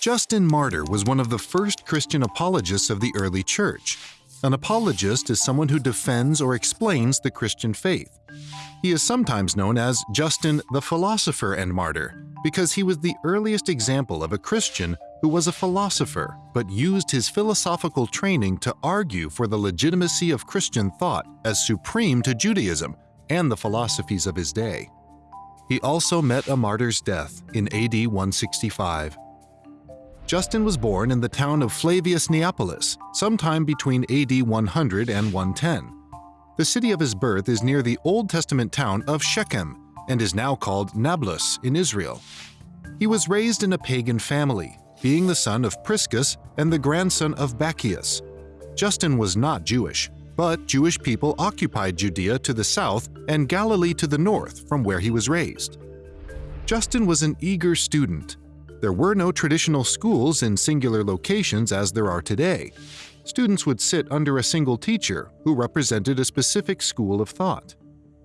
Justin Martyr was one of the first Christian apologists of the early church. An apologist is someone who defends or explains the Christian faith. He is sometimes known as Justin the Philosopher and Martyr because he was the earliest example of a Christian who was a philosopher but used his philosophical training to argue for the legitimacy of Christian thought as supreme to Judaism and the philosophies of his day. He also met a martyr's death in AD 165. Justin was born in the town of Flavius Neapolis, sometime between AD 100 and 110. The city of his birth is near the Old Testament town of Shechem and is now called Nablus in Israel. He was raised in a pagan family, being the son of Priscus and the grandson of Bacchius. Justin was not Jewish, but Jewish people occupied Judea to the south and Galilee to the north from where he was raised. Justin was an eager student there were no traditional schools in singular locations as there are today. Students would sit under a single teacher who represented a specific school of thought.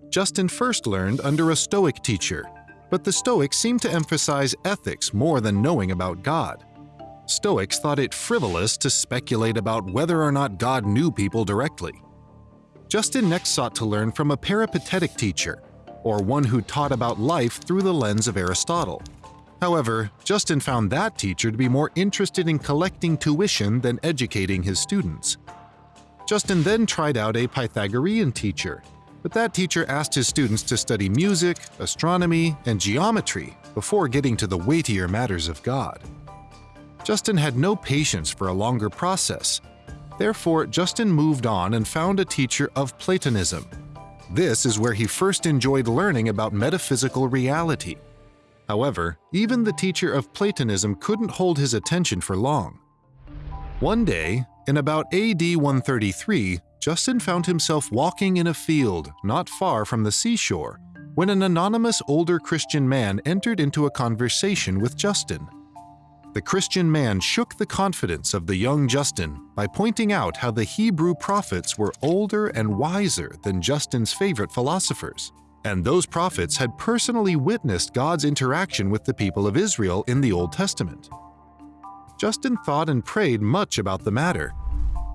Justin first learned under a Stoic teacher, but the Stoics seemed to emphasize ethics more than knowing about God. Stoics thought it frivolous to speculate about whether or not God knew people directly. Justin next sought to learn from a peripatetic teacher, or one who taught about life through the lens of Aristotle. However, Justin found that teacher to be more interested in collecting tuition than educating his students. Justin then tried out a Pythagorean teacher, but that teacher asked his students to study music, astronomy, and geometry before getting to the weightier matters of God. Justin had no patience for a longer process. Therefore, Justin moved on and found a teacher of Platonism. This is where he first enjoyed learning about metaphysical reality However, even the teacher of Platonism couldn't hold his attention for long. One day, in about AD 133, Justin found himself walking in a field not far from the seashore when an anonymous older Christian man entered into a conversation with Justin. The Christian man shook the confidence of the young Justin by pointing out how the Hebrew prophets were older and wiser than Justin's favorite philosophers and those prophets had personally witnessed God's interaction with the people of Israel in the Old Testament. Justin thought and prayed much about the matter.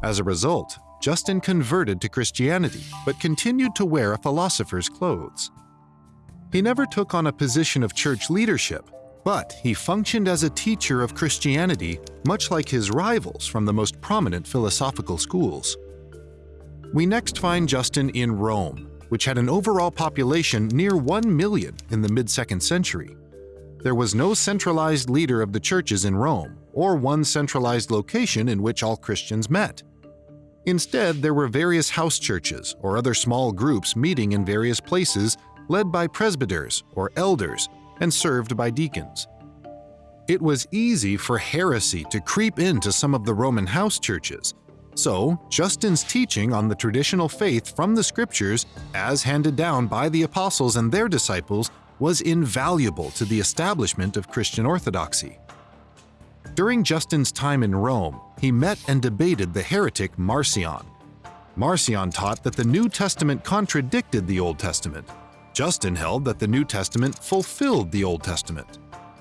As a result, Justin converted to Christianity but continued to wear a philosopher's clothes. He never took on a position of church leadership, but he functioned as a teacher of Christianity much like his rivals from the most prominent philosophical schools. We next find Justin in Rome, which had an overall population near 1 million in the mid-2nd century. There was no centralized leader of the churches in Rome, or one centralized location in which all Christians met. Instead, there were various house churches or other small groups meeting in various places led by presbyters or elders and served by deacons. It was easy for heresy to creep into some of the Roman house churches, so, Justin's teaching on the traditional faith from the scriptures, as handed down by the apostles and their disciples, was invaluable to the establishment of Christian orthodoxy. During Justin's time in Rome, he met and debated the heretic Marcion. Marcion taught that the New Testament contradicted the Old Testament. Justin held that the New Testament fulfilled the Old Testament.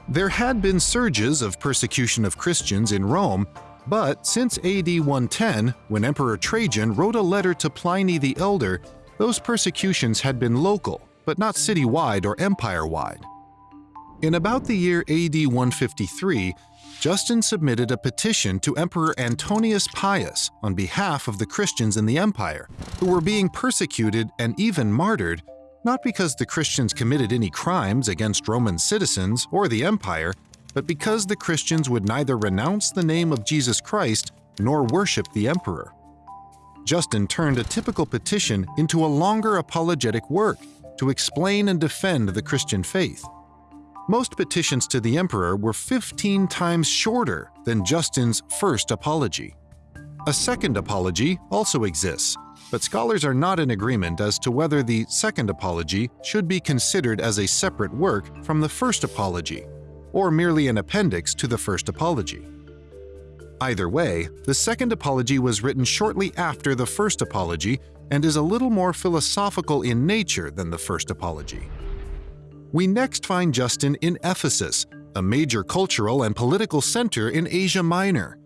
There had been surges of persecution of Christians in Rome but since AD 110, when Emperor Trajan wrote a letter to Pliny the Elder, those persecutions had been local, but not citywide or empire-wide. In about the year AD 153, Justin submitted a petition to Emperor Antonius Pius on behalf of the Christians in the empire, who were being persecuted and even martyred, not because the Christians committed any crimes against Roman citizens or the empire, but because the Christians would neither renounce the name of Jesus Christ nor worship the emperor. Justin turned a typical petition into a longer apologetic work to explain and defend the Christian faith. Most petitions to the emperor were 15 times shorter than Justin's first apology. A second apology also exists, but scholars are not in agreement as to whether the second apology should be considered as a separate work from the first apology or merely an appendix to the first apology. Either way, the second apology was written shortly after the first apology and is a little more philosophical in nature than the first apology. We next find Justin in Ephesus, a major cultural and political center in Asia Minor.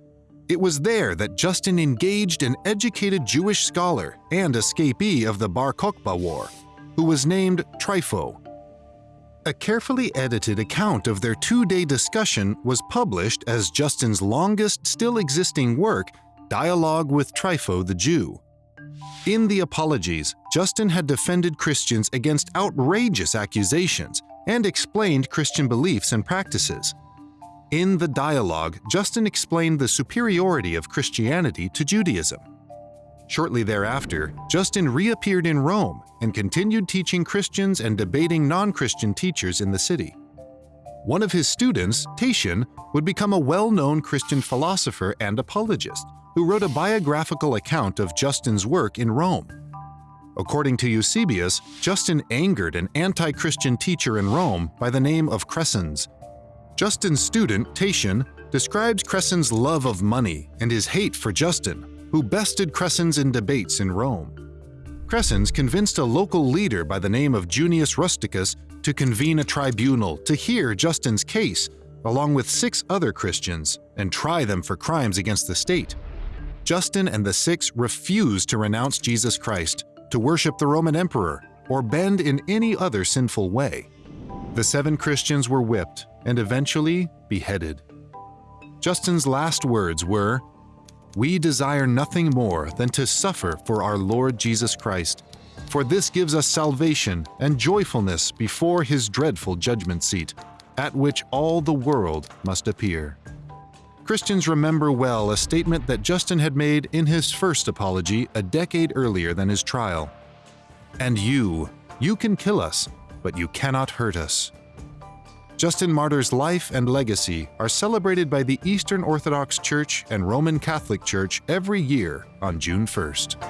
It was there that Justin engaged an educated Jewish scholar and escapee of the Bar Kokhba War, who was named Trypho. A carefully edited account of their two-day discussion was published as Justin's longest still existing work, Dialogue with Trypho the Jew. In the Apologies, Justin had defended Christians against outrageous accusations and explained Christian beliefs and practices. In the dialogue, Justin explained the superiority of Christianity to Judaism. Shortly thereafter, Justin reappeared in Rome and continued teaching Christians and debating non-Christian teachers in the city. One of his students, Tatian, would become a well-known Christian philosopher and apologist who wrote a biographical account of Justin's work in Rome. According to Eusebius, Justin angered an anti-Christian teacher in Rome by the name of Crescens. Justin's student, Tatian, describes Crescens' love of money and his hate for Justin, who bested Crescens in debates in Rome. Crescens convinced a local leader by the name of Junius Rusticus to convene a tribunal to hear Justin's case, along with six other Christians, and try them for crimes against the state. Justin and the six refused to renounce Jesus Christ, to worship the Roman emperor, or bend in any other sinful way. The seven Christians were whipped and eventually beheaded. Justin's last words were, We desire nothing more than to suffer for our Lord Jesus Christ, for this gives us salvation and joyfulness before his dreadful judgment seat, at which all the world must appear. Christians remember well a statement that Justin had made in his first apology a decade earlier than his trial. And you, you can kill us, but you cannot hurt us. Justin Martyr's life and legacy are celebrated by the Eastern Orthodox Church and Roman Catholic Church every year on June 1st.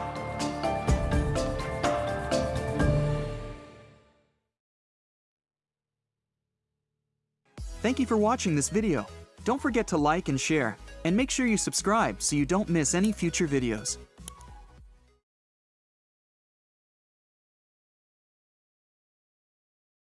Thank you for watching this video. Don't forget to like and share, and make sure you subscribe so you don't miss any future videos.